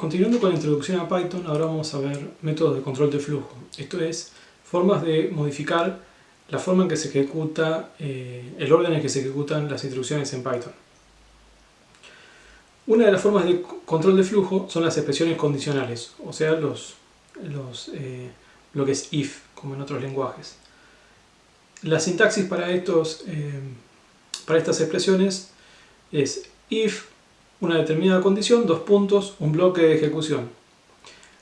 Continuando con la introducción a Python, ahora vamos a ver métodos de control de flujo. Esto es, formas de modificar la forma en que se ejecuta, eh, el orden en que se ejecutan las instrucciones en Python. Una de las formas de control de flujo son las expresiones condicionales, o sea, los, los eh, bloques if, como en otros lenguajes. La sintaxis para, estos, eh, para estas expresiones es if una determinada condición, dos puntos, un bloque de ejecución.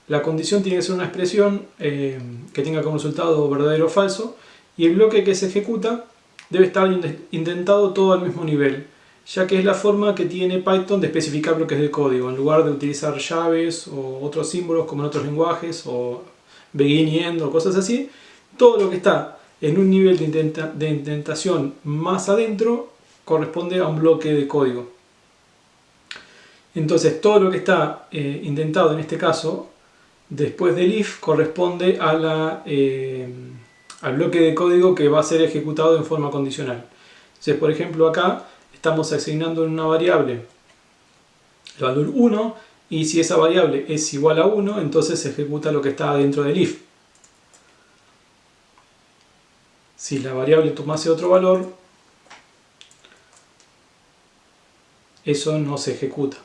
La condición tiene que ser una expresión eh, que tenga como resultado verdadero o falso y el bloque que se ejecuta debe estar indentado todo al mismo nivel, ya que es la forma que tiene Python de especificar bloques de código, en lugar de utilizar llaves o otros símbolos como en otros lenguajes, o begin y end o cosas así, todo lo que está en un nivel de indentación más adentro corresponde a un bloque de código. Entonces todo lo que está eh, indentado en este caso, después del if, corresponde eh, al bloque de código que va a ser ejecutado en forma condicional. Entonces, por ejemplo, acá estamos asignando en una variable el valor 1 y si esa variable es igual a 1, entonces se ejecuta lo que está dentro del if. Si la variable tomase otro valor, eso no se ejecuta.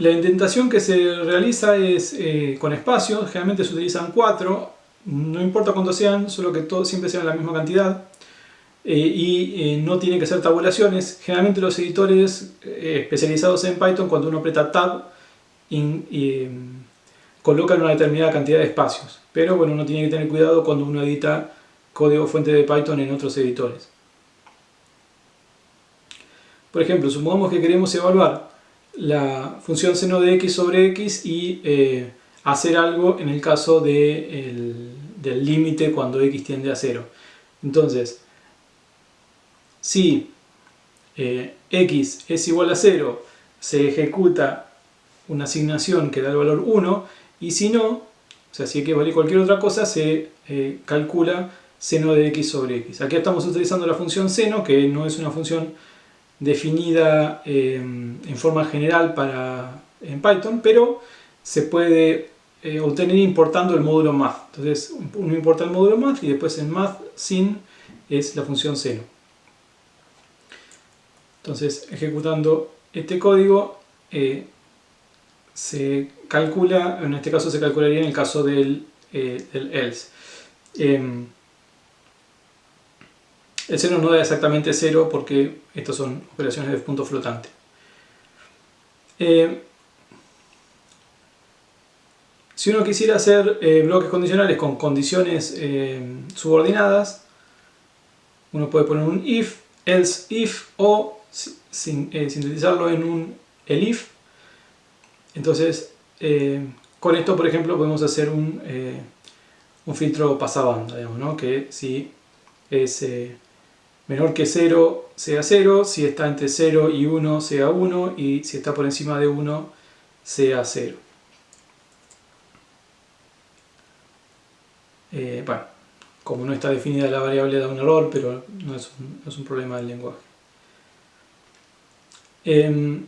La indentación que se realiza es eh, con espacios, generalmente se utilizan cuatro, no importa cuántos sean, solo que todos siempre sean la misma cantidad. Eh, y eh, no tiene que ser tabulaciones. Generalmente los editores especializados en Python, cuando uno aprieta Tab, colocan una determinada cantidad de espacios. Pero bueno, uno tiene que tener cuidado cuando uno edita código fuente de Python en otros editores. Por ejemplo, supongamos que queremos evaluar la función seno de x sobre x y eh, hacer algo en el caso del límite cuando x tiende a 0. Entonces, si eh, x es igual a 0, se ejecuta una asignación que da el valor 1 y si no, o sea, si x vale cualquier otra cosa, se eh, calcula seno de x sobre x. Aquí estamos utilizando la función seno, que no es una función definida eh, en forma general para, en Python, pero se puede eh, obtener importando el módulo math. Entonces uno importa el módulo math y después en math sin es la función seno. Entonces ejecutando este código eh, se calcula, en este caso se calcularía en el caso del, del else. El seno no da exactamente 0 porque estas son operaciones de punto flotante. Eh, si uno quisiera hacer eh, bloques condicionales con condiciones eh, subordinadas, uno puede poner un if, else if o sintetizarlo en un elif. Entonces, con esto, por ejemplo, podemos hacer un, un filtro pasabanda, digamos, ¿no? que si es menor que 0 sea 0, si está entre 0 y 1 sea 1 y si está por encima de 1 sea 0. Eh, bueno, como no está definida la variable da un error, pero no es un, problema del lenguaje. Em,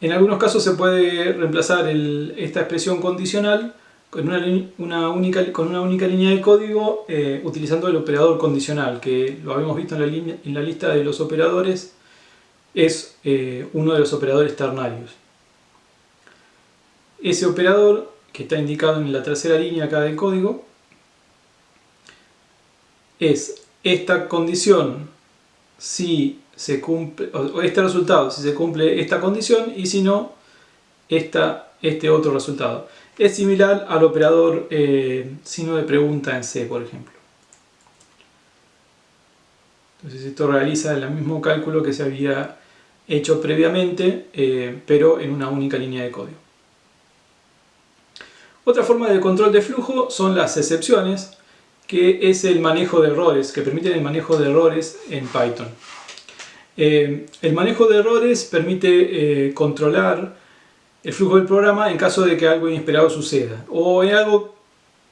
en algunos casos se puede reemplazar esta expresión condicional con una, única, con una única línea de código eh, utilizando el operador condicional, que lo habíamos visto en la, línea, en la lista de los operadores, es eh, uno de los operadores ternarios. Ese operador, que está indicado en la tercera línea acá del código, es esta condición si se cumple, o este resultado si se cumple esta condición y si no, esta, este otro resultado. Es similar al operador eh, signo de pregunta en C, por ejemplo. Entonces esto realiza el mismo cálculo que se había hecho previamente, eh, pero en una única línea de código. Otra forma de control de flujo son las excepciones, que es el manejo de errores, que permiten el manejo de errores en Python. Eh, el manejo de errores permite controlar el flujo del programa en caso de que algo inesperado suceda. O en algo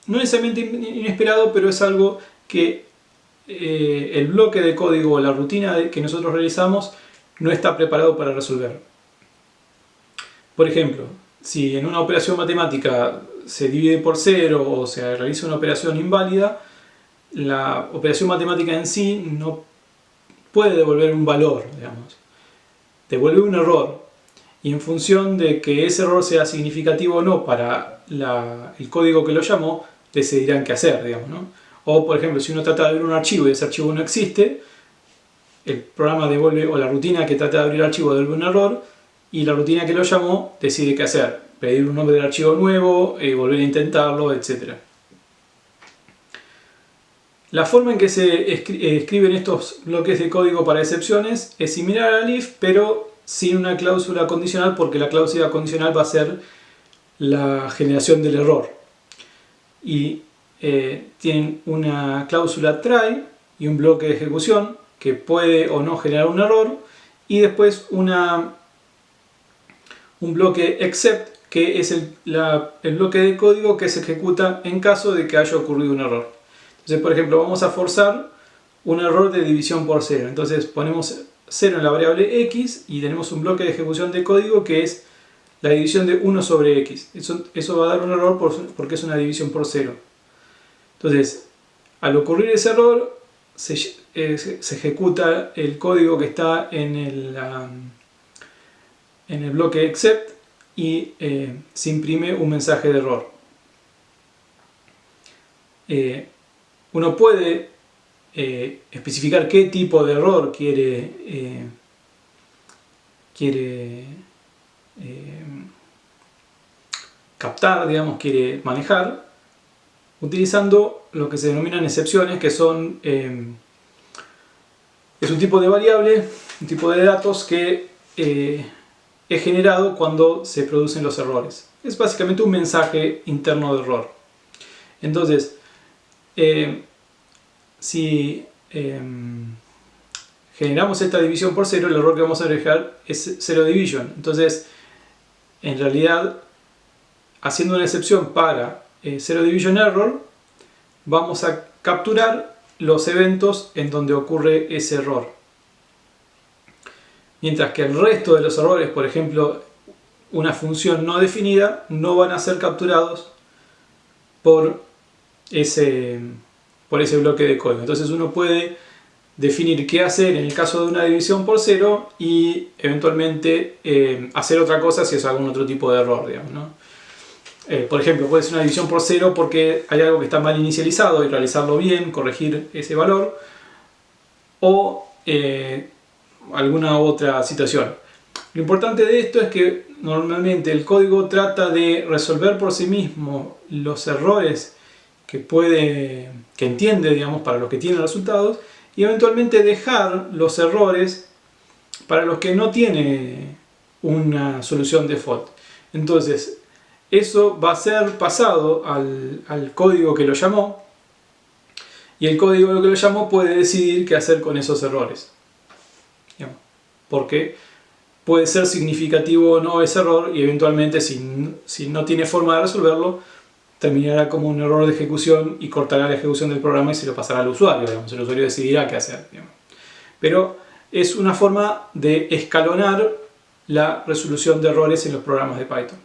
no necesariamente inesperado, pero es algo que eh, el bloque de código o la rutina que nosotros realizamos no está preparado para resolver. Por ejemplo, si en una operación matemática se divide por cero o se realiza una operación inválida, la operación matemática en sí no puede devolver un valor, digamos. Devuelve un error. Y en función de que ese error sea significativo o no para el código que lo llamó, decidirán qué hacer, digamos, ¿no? O, por ejemplo, si uno trata de abrir un archivo y ese archivo no existe, el programa devuelve, o la rutina que trata de abrir el archivo devuelve un error, y la rutina que lo llamó decide qué hacer. Pedir un nombre del archivo nuevo, eh, volver a intentarlo, etc. La forma en que se escriben estos bloques de código para excepciones es similar al if, pero sin una cláusula condicional, porque la cláusula condicional va a ser la generación del error. Y eh, tienen una cláusula try y un bloque de ejecución que puede o no generar un error, y después una un bloque except, que es el, bloque de código que se ejecuta en caso de que haya ocurrido un error. Entonces, por ejemplo, vamos a forzar un error de división por 0. Entonces ponemos 0 en la variable x y tenemos un bloque de ejecución de código que es la división de 1 sobre x. Eso, eso va a dar un error porque es una división por 0. Entonces, al ocurrir ese error, se, eh, ejecuta el código que está en el en el bloque except y eh, se imprime un mensaje de error. Eh, uno puede eh, especificar qué tipo de error quiere, quiere captar, digamos, quiere manejar, utilizando lo que se denominan excepciones, que son es un tipo de variable, un tipo de datos que es generado cuando se producen los errores. Es básicamente un mensaje interno de error. Entonces, eh, si em, generamos esta división por cero, el error que vamos a dejar es zero division. Entonces, en realidad, haciendo una excepción para eh, zero division error, vamos a capturar los eventos en donde ocurre ese error mientras que el resto de los errores, por ejemplo, una función no definida, no van a ser capturados por ese, por ese bloque de código. Entonces uno puede definir qué hacer en el caso de una división por cero y eventualmente eh, hacer otra cosa si es algún otro tipo de error, eh, por ejemplo, puede ser una división por cero porque hay algo que está mal inicializado y realizarlo bien, corregir ese valor, o eh, alguna otra situación. Lo importante de esto es que normalmente el código trata de resolver por sí mismo los errores que puede, que entiende, digamos, para los que tiene resultados y eventualmente dejar los errores para los que no tiene una solución default. Entonces, eso va a ser pasado al, al código que lo llamó y el código que lo llamó puede decidir qué hacer con esos errores porque puede ser significativo o no ese error y eventualmente si, no tiene forma de resolverlo terminará como un error de ejecución y cortará la ejecución del programa y se lo pasará al usuario, el usuario decidirá qué hacer. Pero es una forma de escalonar la resolución de errores en los programas de Python.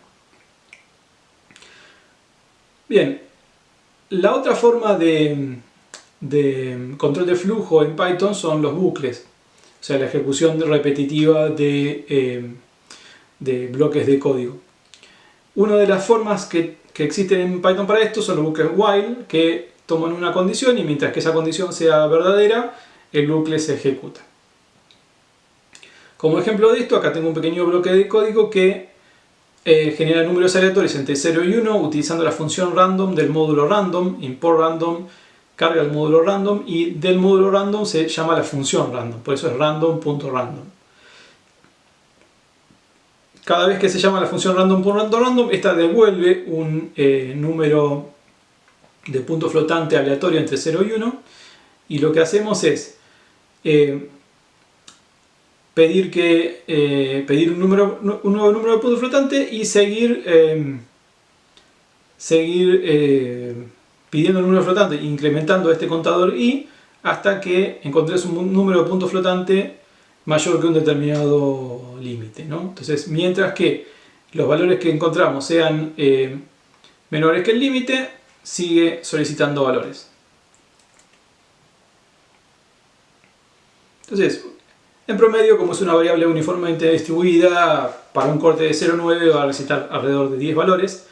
Bien, la otra forma de control de flujo en Python son los bucles o sea, la ejecución repetitiva eh, de, bloques de código. Una de las formas que, existen en Python para esto son los bucles while, que toman una condición y mientras que esa condición sea verdadera, el bucle se ejecuta. Como ejemplo de esto, acá tengo un pequeño bloque de código que eh, genera números aleatorios entre 0 y 1 utilizando la función random del módulo random, import random, carga el módulo random y del módulo random se llama la función random, por eso es random.random. Cada vez que se llama la función random.random, esta devuelve un eh, número de punto flotante aleatorio entre 0 y 1 y lo que hacemos es eh, pedir, que, eh, pedir un, número, un nuevo número de punto flotante y seguir, seguir pidiendo el número flotante, incrementando este contador i, hasta que encontres un número de puntos flotante mayor que un determinado límite. ¿no? Entonces, mientras que los valores que encontramos sean eh, menores que el límite, sigue solicitando valores. Entonces, en promedio, como es una variable uniformemente distribuida, para un corte de 0,9 va a recitar alrededor de 10 valores,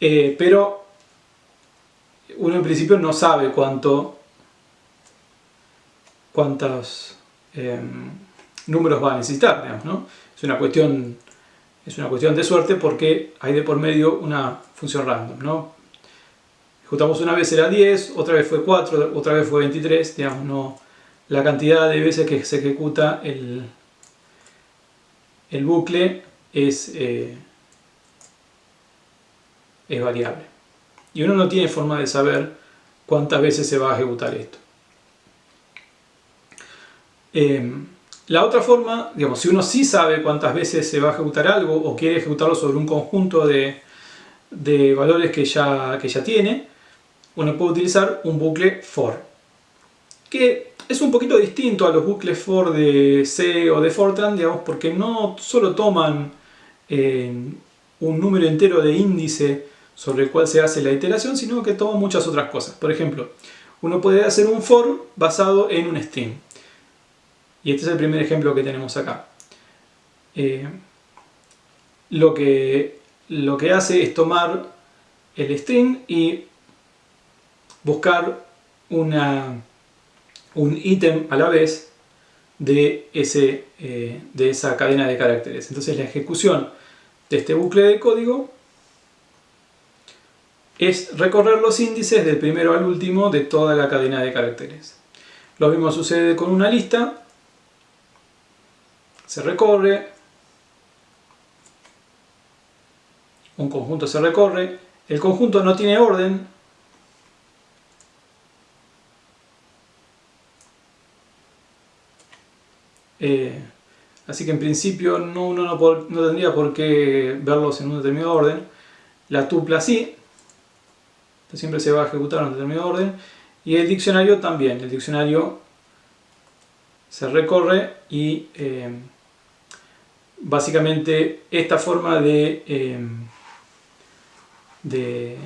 eh, pero uno en principio no sabe cuánto, cuántos em, números va a necesitar, Es una cuestión es una cuestión de suerte porque hay de por medio una función random, ¿no? Ejecutamos una vez era 10, otra vez fue 4, otra vez fue 23, digamos, no, la cantidad de veces que se ejecuta el, el bucle es, eh, es variable. Y uno no tiene forma de saber cuántas veces se va a ejecutar esto. Em, la otra forma, digamos, si uno sí sabe cuántas veces se va a ejecutar algo o quiere ejecutarlo sobre un conjunto de, valores que ya, que ya tiene, uno puede utilizar un bucle for. Que es un poquito distinto a los bucles for de C o de Fortran, digamos, porque no solo toman eh, un número entero de índice sobre el cual se hace la iteración, sino que toman muchas otras cosas. Por ejemplo, uno puede hacer un for basado en un string. Y este es el primer ejemplo que tenemos acá. Eh, lo, que, lo que hace es tomar el string y buscar una, un ítem a la vez de, ese, eh, de esa cadena de caracteres. Entonces la ejecución de este bucle de código es recorrer los índices del primero al último de toda la cadena de caracteres. Lo mismo sucede con una lista se recorre, un conjunto se recorre, el conjunto no tiene orden, eh, así que en principio no, uno no, tendría por qué verlos en un determinado orden, la tupla sí, siempre se va a ejecutar en un determinado orden, y el diccionario también, el diccionario se recorre y eh, básicamente esta forma de, em, de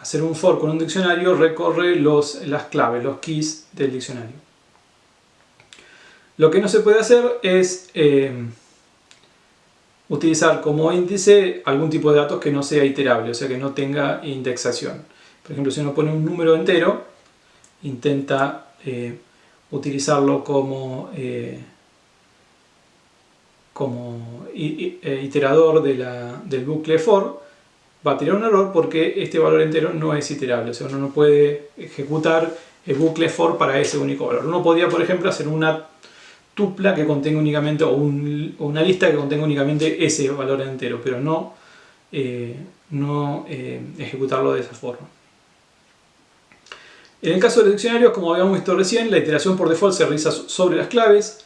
hacer un for con un diccionario recorre los, las claves, los keys del diccionario. Lo que no se puede hacer es em, utilizar como índice algún tipo de datos que no sea iterable, o sea que no tenga indexación. Por ejemplo, si uno pone un número entero, intenta eh, utilizarlo como eh, como eh, iterador del bucle for, va a tirar un error porque este valor entero no es iterable. O sea, uno no puede ejecutar el bucle for para ese único valor. Uno podría, por ejemplo, hacer una tupla que contenga únicamente, o, una lista que contenga únicamente ese valor entero, pero no, eh, no eh, ejecutarlo de esa forma. En el caso de los diccionarios, como habíamos visto recién, la iteración por default se realiza sobre las claves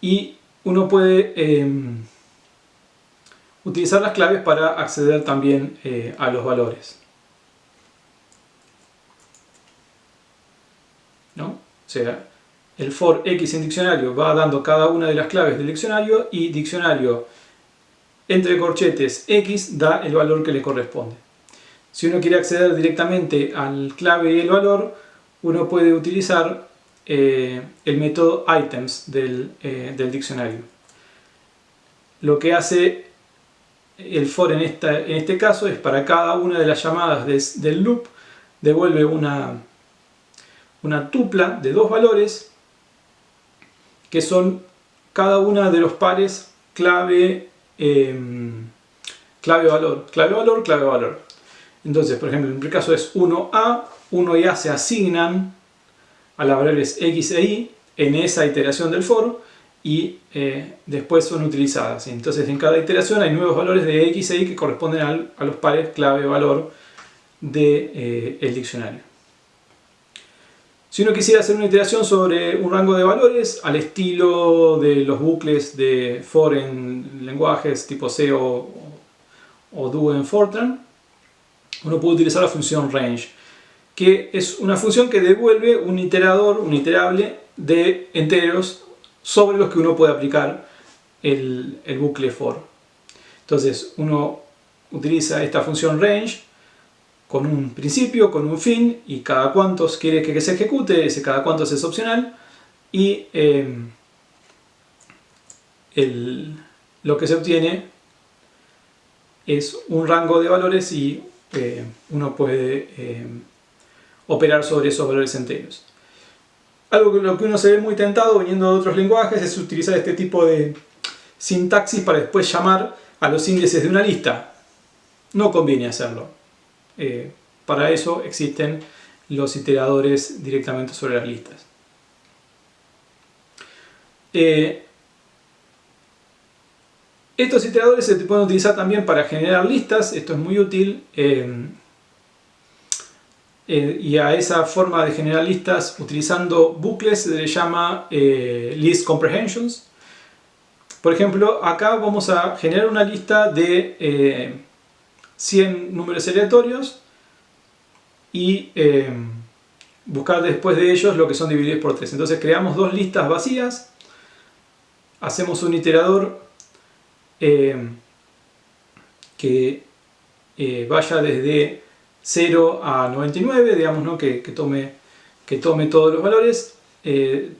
y uno puede em, utilizar las claves para acceder también eh, a los valores. ¿No? O sea, el for x en diccionario va dando cada una de las claves del diccionario y diccionario entre corchetes x da el valor que le corresponde. Si uno quiere acceder directamente al clave y el valor, uno puede utilizar eh, el método items eh, del, diccionario. Lo que hace el for en, esta, en este caso es para cada una de las llamadas del loop devuelve una, una tupla de dos valores que son cada una de los pares clave, em, clave valor, clave valor, clave valor. Entonces, por ejemplo, en el caso es 1A, 1 y A se asignan a las variables x e y en esa iteración del for y eh, después son utilizadas. Entonces en cada iteración hay nuevos valores de x e y que corresponden a los pares clave-valor del de, eh, diccionario. Si uno quisiera hacer una iteración sobre un rango de valores al estilo de los bucles de for en lenguajes tipo C o, o do en Fortran, uno puede utilizar la función range que es una función que devuelve un iterador, un iterable de enteros sobre los que uno puede aplicar el, bucle for. Entonces uno utiliza esta función range con un principio, con un fin, y cada cuantos quiere que se ejecute, ese cada cuantos es opcional, y eh, lo que se obtiene es un rango de valores y eh, uno puede eh, operar sobre esos valores enteros. Algo que lo que uno se ve muy tentado viniendo de otros lenguajes es utilizar este tipo de sintaxis para después llamar a los índices de una lista. No conviene hacerlo. Eh, para eso existen los iteradores directamente sobre las listas. Eh, estos iteradores se pueden utilizar también para generar listas, esto es muy útil. Eh, y a esa forma de generar listas utilizando bucles se le llama list comprehensions. Por ejemplo, acá vamos a generar una lista de 100 números aleatorios y eh, buscar después de ellos lo que son divididos por 3. Entonces creamos dos listas vacías, hacemos un iterador eh, que eh, vaya desde 0 a 99, digamos ¿no? que, tome, que tome todos los valores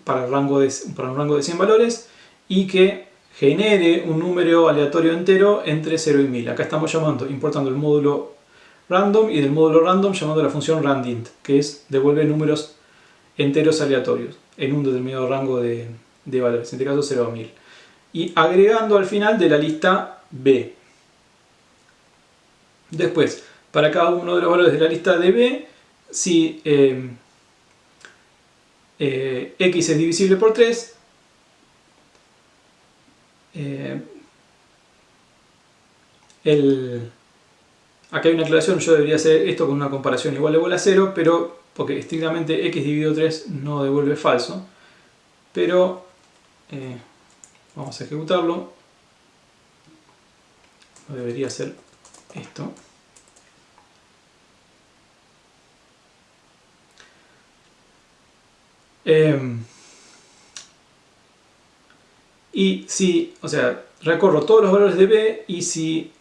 para, el rango de, para un rango de 100 valores y que genere un número aleatorio entero entre 0 y 1000. Acá estamos llamando, importando el módulo random y del módulo random llamando la función randint, que es devuelve números enteros aleatorios en un determinado rango de, valores, en este caso 0 a 1000. Y agregando al final de la lista B. Después, para cada uno de los valores de la lista de B, si eh, eh, x es divisible por 3, eh, el, acá hay una aclaración, yo debería hacer esto con una comparación igual igual a 0, pero porque estrictamente x dividido 3 no devuelve falso, pero vamos a ejecutarlo, debería ser esto. Eh, y si, o sea, recorro todos los valores de b y si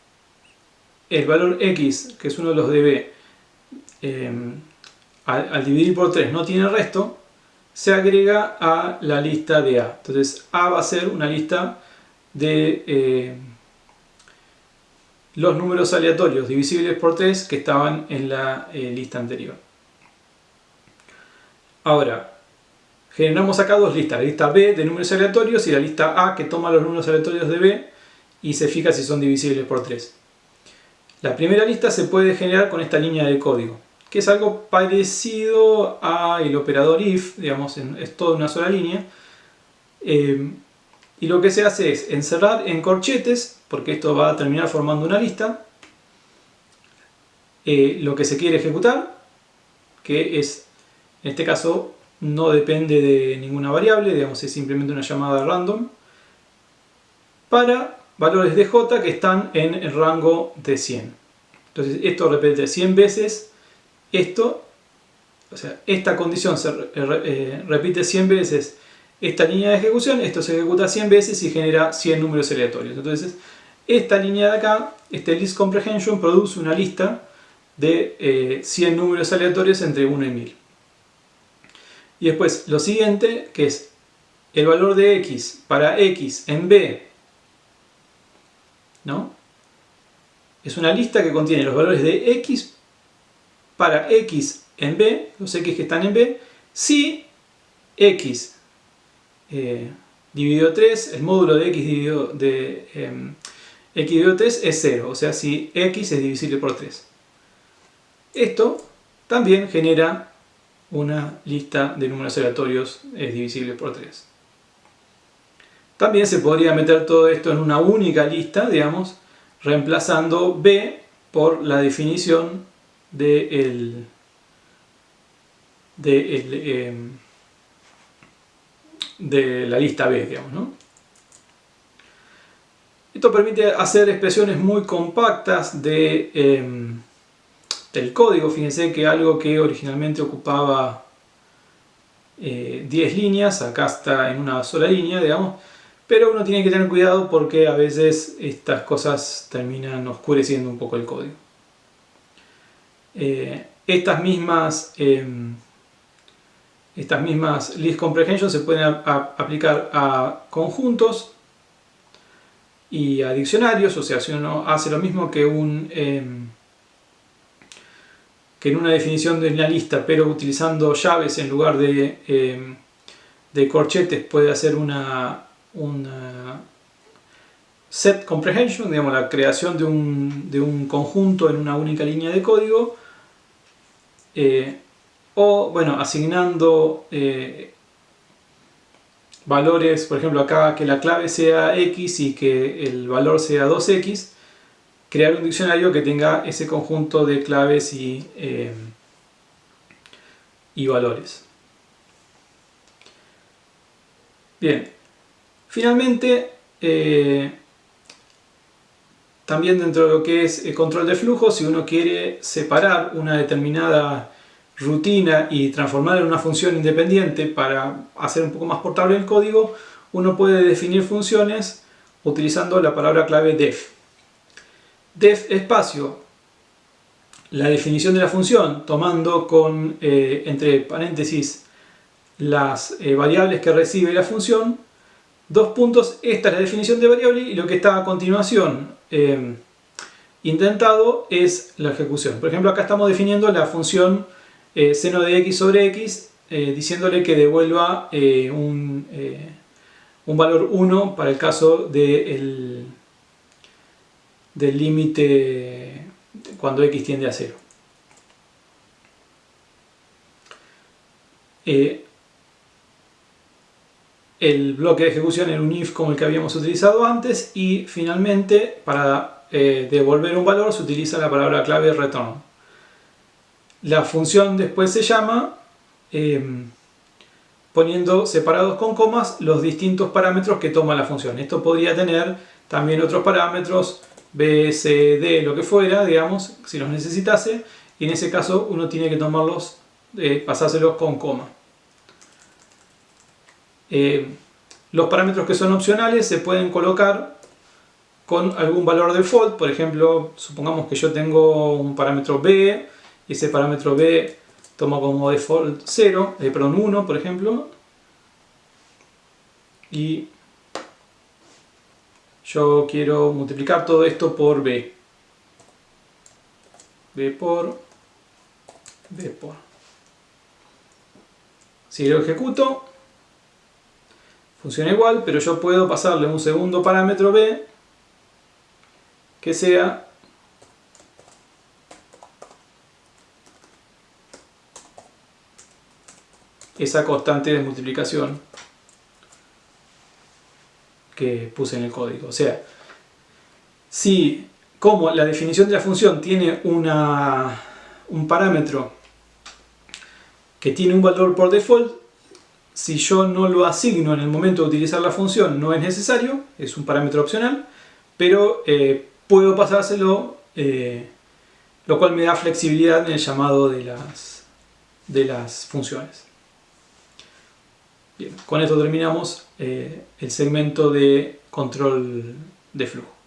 el valor x, que es uno de los de b, em, al, dividir por 3 no tiene resto, se agrega a la lista de A. Entonces A va a ser una lista de eh, los números aleatorios divisibles por 3 que estaban en la eh, lista anterior. Ahora, generamos acá dos listas, la lista B de números aleatorios y la lista A que toma los números aleatorios de B y se fija si son divisibles por 3. La primera lista se puede generar con esta línea de código, que es algo parecido al operador if, digamos, es toda una sola línea. Eh, y lo que se hace es encerrar en corchetes, porque esto va a terminar formando una lista, eh, lo que se quiere ejecutar, que es, en este caso, no depende de ninguna variable, digamos es simplemente una llamada random, para valores de j que están en el rango de 100. Entonces esto repite 100 veces esto, o sea, esta condición se eh, repite 100 veces esta línea de ejecución, esto se ejecuta 100 veces y genera 100 números aleatorios. Entonces esta línea de acá, este list comprehension, produce una lista de 100 eh, números aleatorios entre 1 y 1000. Y después lo siguiente, que es el valor de x para x en b, ¿no? Es una lista que contiene los valores de x para x en b, los x que están en b, si x eh, dividido 3, el módulo de x dividido, de, em, x dividido 3 es 0, o sea, si x es divisible por 3. Esto también genera una lista de números aleatorios es divisible por 3. También se podría meter todo esto en una única lista, digamos, reemplazando b por la definición de, el, de, em, de la lista b, digamos, ¿no? Esto permite hacer expresiones muy compactas de... Em, del código. Fíjense que algo que originalmente ocupaba 10 líneas, acá está en una sola línea, digamos, pero uno tiene que tener cuidado porque a veces estas cosas terminan oscureciendo un poco el código. estas mismas em, estas mismas list comprehension se pueden aplicar a conjuntos y a diccionarios, o sea, si uno hace lo mismo que, un, em, que en una definición de una lista, pero utilizando llaves en lugar de, em, de corchetes, puede hacer una, set comprehension, digamos, la creación de un, de un, conjunto en una única línea de código. Eh, o bueno, asignando eh, valores, por ejemplo acá que la clave sea x y que el valor sea 2x, crear un diccionario que tenga ese conjunto de claves y, eh, y valores. Bien, finalmente eh, también dentro de lo que es el control de flujo, si uno quiere separar una determinada rutina y transformarla en una función independiente para hacer un poco más portable el código, uno puede definir funciones utilizando la palabra clave def. Def espacio, la definición de la función, tomando con eh, entre paréntesis las eh, variables que recibe la función, dos puntos, esta es la definición de variable y lo que está a continuación eh, intentado es la ejecución. Por ejemplo, acá estamos definiendo la función seno de x sobre x diciéndole que devuelva un, un, valor 1 para el caso de del límite cuando x tiende a 0. el bloque de ejecución en un if como el que habíamos utilizado antes y finalmente para devolver un valor se utiliza la palabra clave return. La función después se llama em, poniendo separados con comas los distintos parámetros que toma la función. Esto podría tener también otros parámetros, B, C, D, lo que fuera, digamos, si los necesitase. Y en ese caso uno tiene que tomarlos, eh, pasárselos con coma. Em, los parámetros que son opcionales se pueden colocar con algún valor default. Por ejemplo, supongamos que yo tengo un parámetro B, ese parámetro b toma como default 0, eh, perdón 1 por ejemplo, y yo quiero multiplicar todo esto por b. b por, b por. Si lo ejecuto, funciona igual, pero yo puedo pasarle un segundo parámetro b que sea esa constante de multiplicación que puse en el código. O sea, si como la definición de la función tiene una, un parámetro que tiene un valor por default, si yo no lo asigno en el momento de utilizar la función no es necesario, es un parámetro opcional, pero eh, puedo pasárselo, eh, lo cual me da flexibilidad en el llamado de las, de las funciones con esto terminamos eh, el segmento de control de flujo.